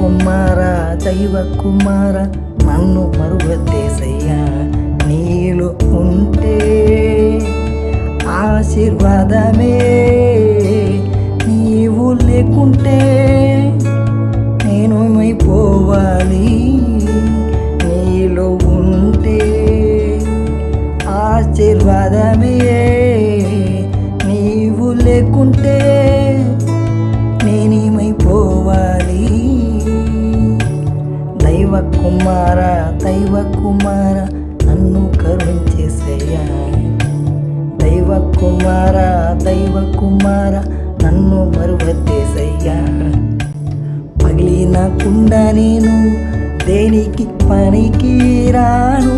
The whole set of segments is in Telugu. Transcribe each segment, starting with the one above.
కుమార దైవ కుమార నన్ను మరుగద్దేసయ్యా నీలో ఉంటే ఆశీర్వాద కుమార దైవ కుమార నన్ను కరుణించేసయ్యా దైవ కుమార దైవ కుమార నన్ను మరువద్దేశయ్యా పగిలిన కుండ నేను దేనికి పనికి రాను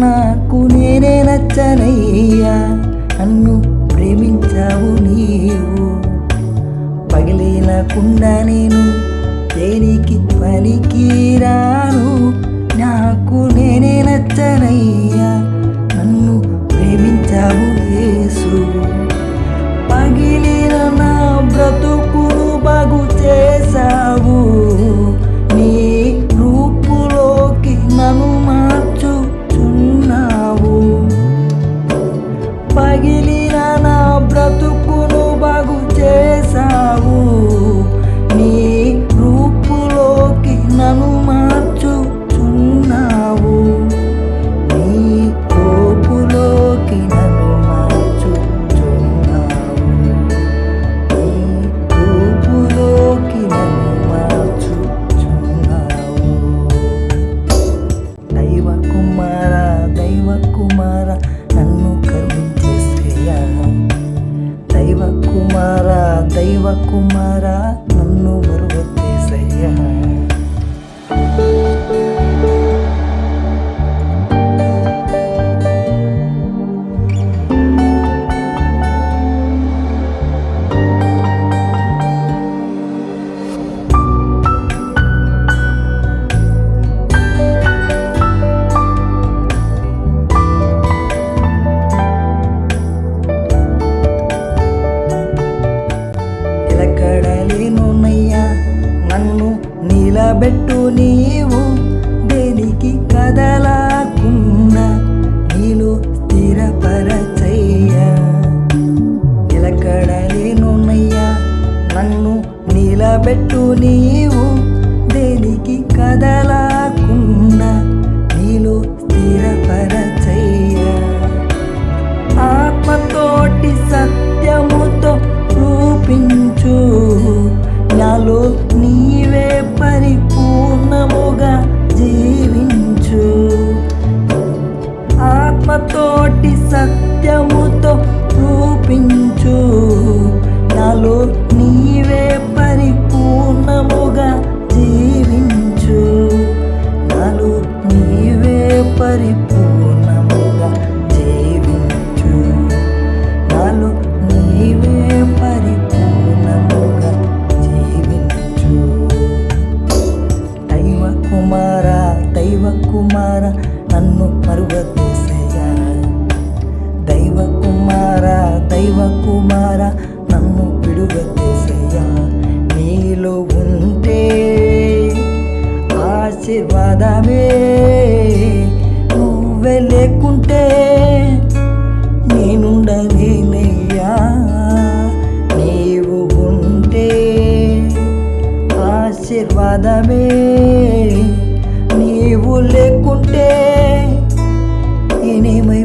నాకు నేనే నచ్చనయ్యా. నన్ను ప్రేమించావు నీవు. పగిలిన కుండ నేను దేనికి పనికి దైవ కుమార నన్ను మరువచ్చేసయ్యా నిలకడలేనున్నయ్యా నన్ను నిలబెట్టు నీవు. దేనికి కదలాకుండా నీలో స్థిరపరచయ్యా. నిలకడలేనున్నయ్యా నన్ను నిలబెట్టు నీవు. దేనికి కదలా దైవ కుమార దైవ కుమార నన్ను మరువదేశయ్యా ఆశీర్వాదమే. నీవు లేకుంటే ఇనిమి